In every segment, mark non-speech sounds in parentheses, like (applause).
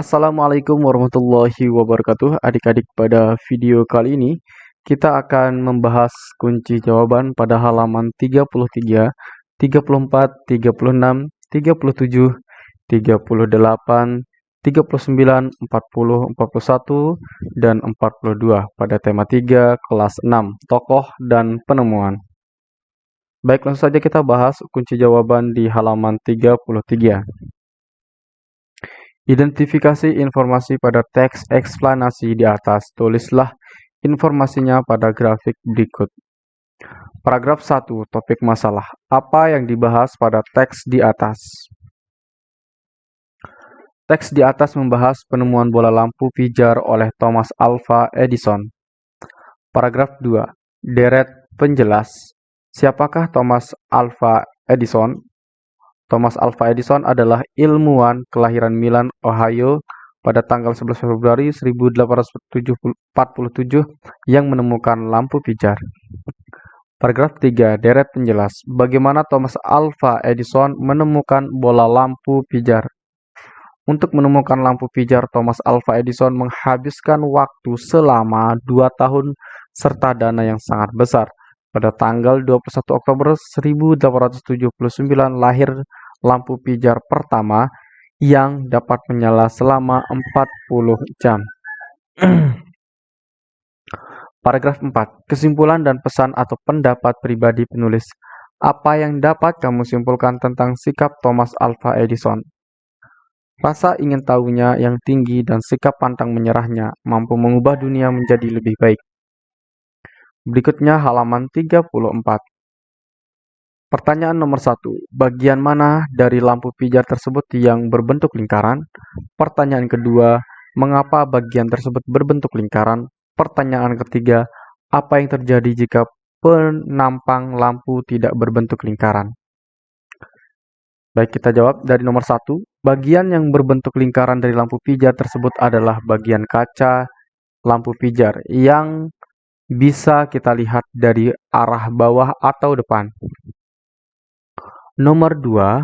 Assalamualaikum warahmatullahi wabarakatuh. Adik-adik pada video kali ini kita akan membahas kunci jawaban pada halaman 33, 34, 36, 37, 38, 39, 40, 41, dan 42 pada tema 3 kelas 6 tokoh dan penemuan. Baik langsung saja kita bahas kunci jawaban di halaman 33 Identifikasi informasi pada teks eksplanasi di atas. Tulislah informasinya pada grafik berikut. Paragraf 1, topik masalah. Apa yang dibahas pada teks di atas? Teks di atas membahas penemuan bola lampu pijar oleh Thomas Alva Edison. Paragraf 2, deret penjelas. Siapakah Thomas Alva Edison? Thomas Alva Edison adalah ilmuwan kelahiran Milan, Ohio pada tanggal 11 Februari 1847 yang menemukan lampu pijar. Paragraf 3, deret penjelas. Bagaimana Thomas Alva Edison menemukan bola lampu pijar? Untuk menemukan lampu pijar, Thomas Alva Edison menghabiskan waktu selama dua tahun serta dana yang sangat besar. Pada tanggal 21 Oktober 1879 lahir lampu pijar pertama yang dapat menyala selama 40 jam. (clears throat) Paragraf 4. Kesimpulan dan pesan atau pendapat pribadi penulis. Apa yang dapat kamu simpulkan tentang sikap Thomas Alva Edison? Rasa ingin tahunya yang tinggi dan sikap pantang menyerahnya mampu mengubah dunia menjadi lebih baik. Berikutnya halaman 34. Pertanyaan nomor satu, bagian mana dari lampu pijar tersebut yang berbentuk lingkaran? Pertanyaan kedua, mengapa bagian tersebut berbentuk lingkaran? Pertanyaan ketiga, apa yang terjadi jika penampang lampu tidak berbentuk lingkaran? Baik, kita jawab dari nomor satu. Bagian yang berbentuk lingkaran dari lampu pijar tersebut adalah bagian kaca lampu pijar yang bisa kita lihat dari arah bawah atau depan. Nomor 2,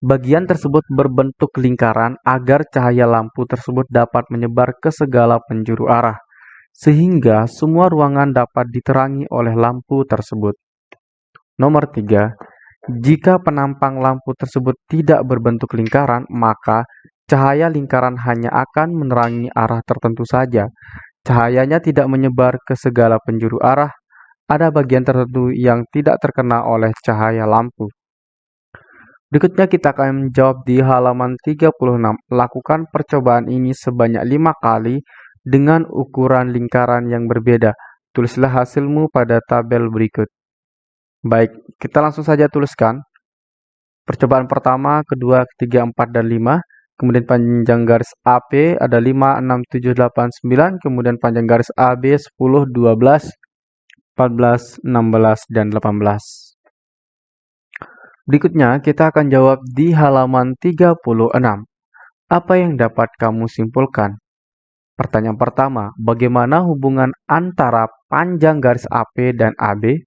bagian tersebut berbentuk lingkaran agar cahaya lampu tersebut dapat menyebar ke segala penjuru arah, sehingga semua ruangan dapat diterangi oleh lampu tersebut. Nomor 3, jika penampang lampu tersebut tidak berbentuk lingkaran, maka cahaya lingkaran hanya akan menerangi arah tertentu saja, Cahayanya tidak menyebar ke segala penjuru arah, ada bagian tertentu yang tidak terkena oleh cahaya lampu. Berikutnya kita akan menjawab di halaman 36. Lakukan percobaan ini sebanyak lima kali dengan ukuran lingkaran yang berbeda. Tulislah hasilmu pada tabel berikut. Baik, kita langsung saja tuliskan. Percobaan pertama, kedua, ketiga, empat, dan lima. Kemudian panjang garis AP ada 5, 6, 7, 8, 9. Kemudian panjang garis AB 10, 12, 14, 16, dan 18. Berikutnya kita akan jawab di halaman 36. Apa yang dapat kamu simpulkan? Pertanyaan pertama, bagaimana hubungan antara panjang garis AP dan AB?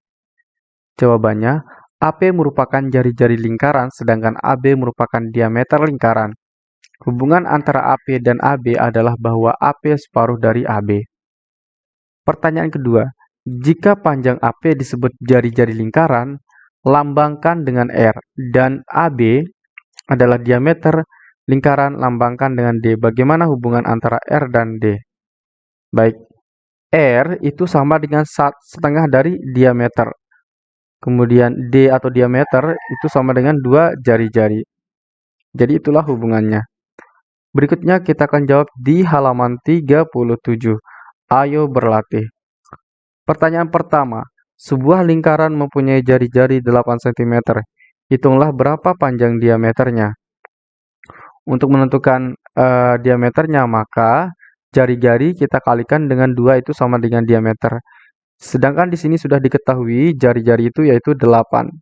Jawabannya, AP merupakan jari-jari lingkaran sedangkan AB merupakan diameter lingkaran. Hubungan antara AP dan AB adalah bahwa AP separuh dari AB. Pertanyaan kedua, jika panjang AP disebut jari-jari lingkaran, lambangkan dengan R, dan AB adalah diameter lingkaran lambangkan dengan D. Bagaimana hubungan antara R dan D? Baik, R itu sama dengan setengah dari diameter. Kemudian D atau diameter itu sama dengan dua jari-jari. Jadi itulah hubungannya. Berikutnya kita akan jawab di halaman 37. Ayo berlatih. Pertanyaan pertama, sebuah lingkaran mempunyai jari-jari 8 cm. Hitunglah berapa panjang diameternya. Untuk menentukan uh, diameternya, maka jari-jari kita kalikan dengan 2 itu sama dengan diameter. Sedangkan di sini sudah diketahui jari-jari itu yaitu 8.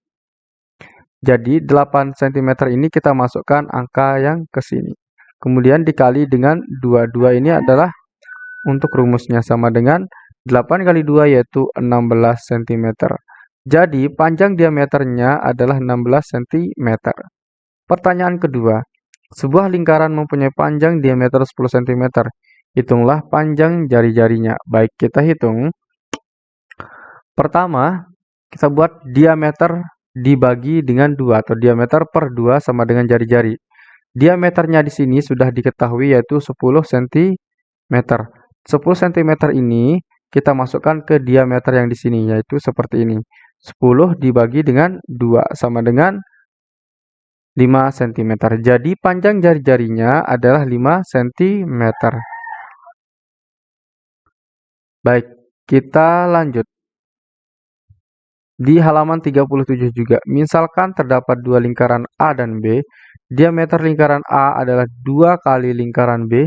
Jadi 8 cm ini kita masukkan angka yang ke sini. Kemudian dikali dengan 2. 2 ini adalah untuk rumusnya sama dengan 8 kali 2 yaitu 16 cm. Jadi panjang diameternya adalah 16 cm. Pertanyaan kedua, Sebuah lingkaran mempunyai panjang diameter 10 cm. Hitunglah panjang jari-jarinya. Baik, kita hitung. Pertama, kita buat diameter dibagi dengan 2 atau diameter per 2 sama dengan jari-jari. Diameternya di sini sudah diketahui yaitu 10 cm. 10 cm ini kita masukkan ke diameter yang di sini yaitu seperti ini. 10 dibagi dengan 2 sama dengan 5 cm. Jadi panjang jari-jarinya adalah 5 cm. Baik, kita lanjut. Di halaman 37 juga, misalkan terdapat dua lingkaran A dan B, diameter lingkaran A adalah 2 kali lingkaran B.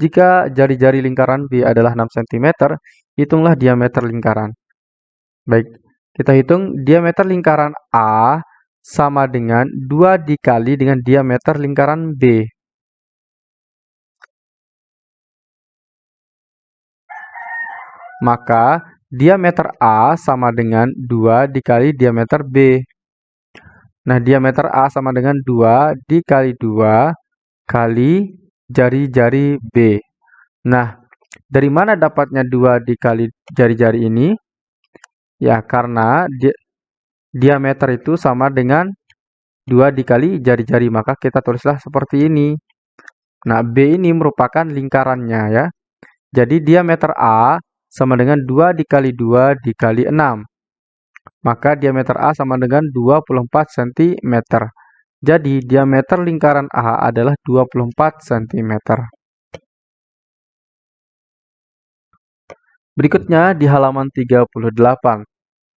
Jika jari-jari lingkaran B adalah 6 cm, hitunglah diameter lingkaran. Baik, kita hitung diameter lingkaran A sama dengan 2 dikali dengan diameter lingkaran B. Maka diameter A sama dengan 2 dikali diameter B. Nah, diameter A sama dengan 2 dikali 2 kali jari-jari B. Nah, dari mana dapatnya 2 dikali jari-jari ini? Ya, karena di diameter itu sama dengan 2 dikali jari-jari, maka kita tulislah seperti ini. Nah, B ini merupakan lingkarannya ya. Jadi diameter A sama dengan 2 dikali 2 dikali 6. Maka diameter A sama dengan 24 cm. Jadi diameter lingkaran A adalah 24 cm. Berikutnya di halaman 38.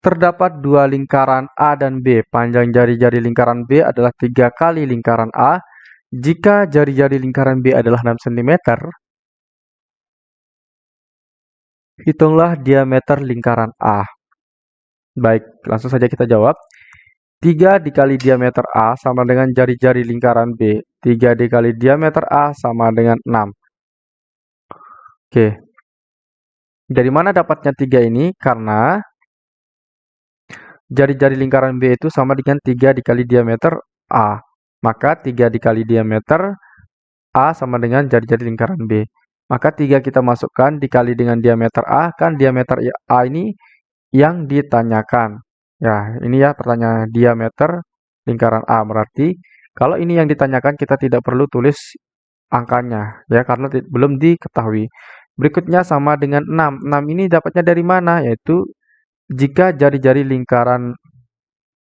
Terdapat dua lingkaran A dan B. Panjang jari-jari lingkaran B adalah tiga kali lingkaran A. Jika jari-jari lingkaran B adalah 6 cm, hitunglah diameter lingkaran A. Baik, langsung saja kita jawab. 3 dikali diameter A sama dengan jari-jari lingkaran B. 3 dikali diameter A sama dengan 6. Oke. Dari mana dapatnya 3 ini? Karena jari-jari lingkaran B itu sama dengan 3 dikali diameter A. Maka 3 dikali diameter A sama dengan jari-jari lingkaran B. Maka 3 kita masukkan dikali dengan diameter A, kan diameter A ini yang ditanyakan. Ya, ini ya pertanyaan diameter lingkaran A. Berarti kalau ini yang ditanyakan kita tidak perlu tulis angkanya ya karena belum diketahui. Berikutnya sama dengan 6. 6 ini dapatnya dari mana? Yaitu jika jari-jari lingkaran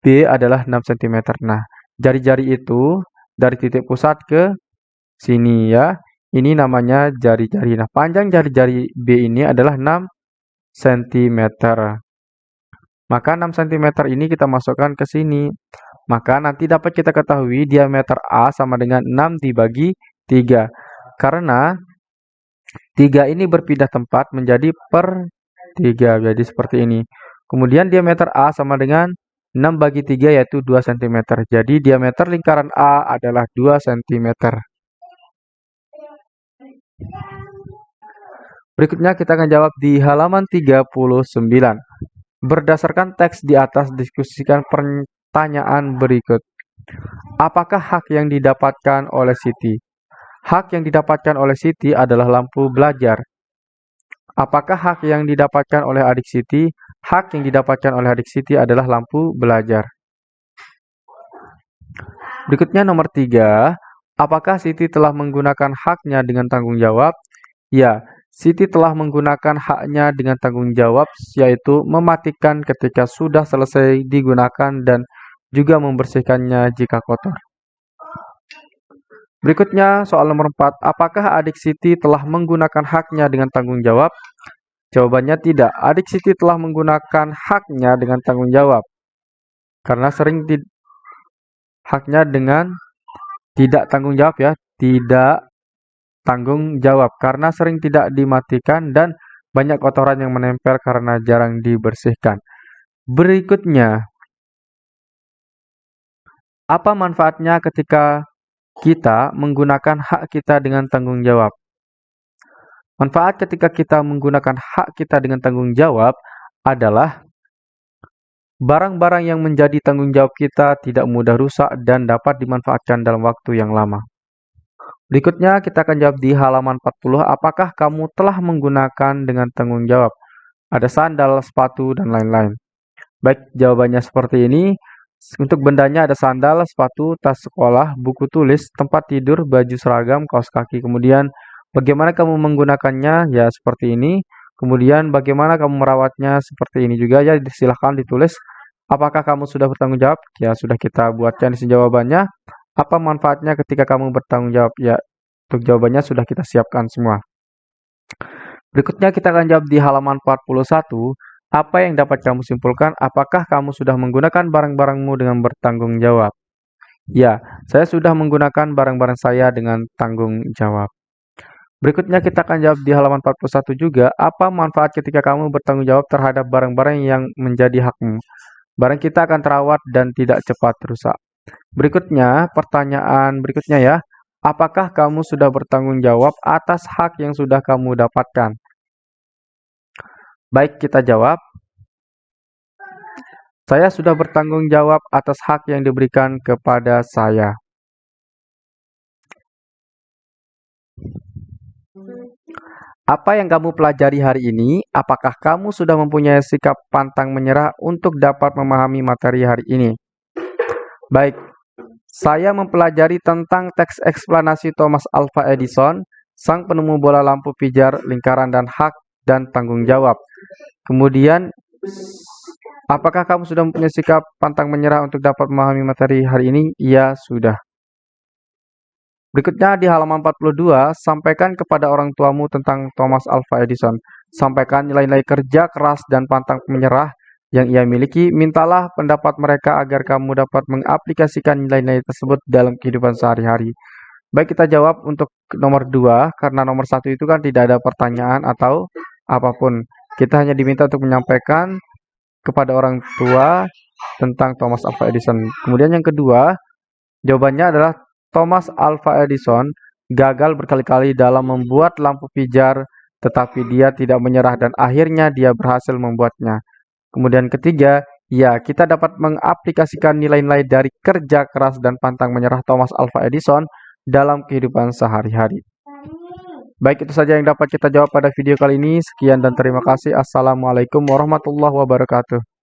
B adalah 6 cm. Nah, jari-jari itu dari titik pusat ke sini ya. Ini namanya jari-jari. Nah, panjang jari-jari B ini adalah 6 cm. Maka 6 cm ini kita masukkan ke sini. Maka nanti dapat kita ketahui diameter A sama dengan 6 dibagi 3. Karena 3 ini berpindah tempat menjadi per 3. Jadi seperti ini. Kemudian diameter A sama dengan 6 bagi 3 yaitu 2 cm. Jadi diameter lingkaran A adalah 2 cm. Berikutnya kita akan jawab di halaman 39. Berdasarkan teks di atas diskusikan pertanyaan berikut. Apakah hak yang didapatkan oleh Siti? Hak yang didapatkan oleh Siti adalah lampu belajar. Apakah hak yang didapatkan oleh adik Siti? Hak yang didapatkan oleh adik Siti adalah lampu belajar. Berikutnya nomor tiga. Apakah Siti telah menggunakan haknya dengan tanggung jawab? Ya, Siti telah menggunakan haknya dengan tanggung jawab, yaitu mematikan ketika sudah selesai digunakan dan juga membersihkannya jika kotor. Berikutnya soal nomor 4. Apakah adik Siti telah menggunakan haknya dengan tanggung jawab? Jawabannya tidak. Adik Siti telah menggunakan haknya dengan tanggung jawab. Karena sering haknya dengan tidak tanggung jawab ya. Tidak tanggung jawab. Karena sering tidak dimatikan dan banyak kotoran yang menempel karena jarang dibersihkan. Berikutnya, apa manfaatnya ketika kita menggunakan hak kita dengan tanggung jawab. Manfaat ketika kita menggunakan hak kita dengan tanggung jawab adalah barang-barang yang menjadi tanggung jawab kita tidak mudah rusak dan dapat dimanfaatkan dalam waktu yang lama. Berikutnya kita akan jawab di halaman 40, apakah kamu telah menggunakan dengan tanggung jawab? Ada sandal, sepatu, dan lain-lain. Baik, jawabannya seperti ini. Untuk bendanya ada sandal, sepatu, tas sekolah, buku tulis, tempat tidur, baju seragam, kaos kaki. Kemudian bagaimana kamu menggunakannya? Ya seperti ini. Kemudian bagaimana kamu merawatnya? Seperti ini juga ya. Silahkan ditulis. Apakah kamu sudah bertanggung jawab? Ya sudah kita buatkan di jawabannya. Apa manfaatnya ketika kamu bertanggung jawab? Ya, untuk jawabannya sudah kita siapkan semua. Berikutnya kita akan jawab di halaman 41. Apa yang dapat kamu simpulkan? Apakah kamu sudah menggunakan barang-barangmu dengan bertanggung jawab? Ya, saya sudah menggunakan barang-barang saya dengan tanggung jawab. Berikutnya kita akan jawab di halaman 41 juga, apa manfaat ketika kamu bertanggung jawab terhadap barang-barang yang menjadi hakmu? Barang kita akan terawat dan tidak cepat rusak. Berikutnya, pertanyaan berikutnya ya. Apakah kamu sudah bertanggung jawab atas hak yang sudah kamu dapatkan? Baik, kita jawab. Saya sudah bertanggung jawab atas hak yang diberikan kepada saya. Apa yang kamu pelajari hari ini? Apakah kamu sudah mempunyai sikap pantang menyerah untuk dapat memahami materi hari ini? Baik, saya mempelajari tentang teks eksplanasi Thomas Alva Edison, sang penemu bola lampu pijar, lingkaran, dan hak dan tanggung jawab. Kemudian, apakah kamu sudah mempunyai sikap pantang menyerah untuk dapat memahami materi hari ini? Ya, sudah. Berikutnya di halaman 42, sampaikan kepada orang tuamu tentang Thomas Alva Edison. Sampaikan nilai-nilai kerja keras dan pantang menyerah yang ia miliki, mintalah pendapat mereka agar kamu dapat mengaplikasikan nilai-nilai tersebut dalam kehidupan sehari-hari. Baik kita jawab untuk nomor dua, karena nomor satu itu kan tidak ada pertanyaan atau apa pun. Kita hanya diminta untuk menyampaikan kepada orang tua tentang Thomas Alva Edison. Kemudian yang kedua, jawabannya adalah Thomas Alva Edison gagal berkali-kali dalam membuat lampu pijar, tetapi dia tidak menyerah dan akhirnya dia berhasil membuatnya. Kemudian ketiga, ya kita dapat mengaplikasikan nilai-nilai dari kerja keras dan pantang menyerah Thomas Alva Edison dalam kehidupan sehari-hari. Baik, itu saja yang dapat kita jawab pada video kali ini. Sekian dan terima kasih. Assalamualaikum warahmatullahi wabarakatuh.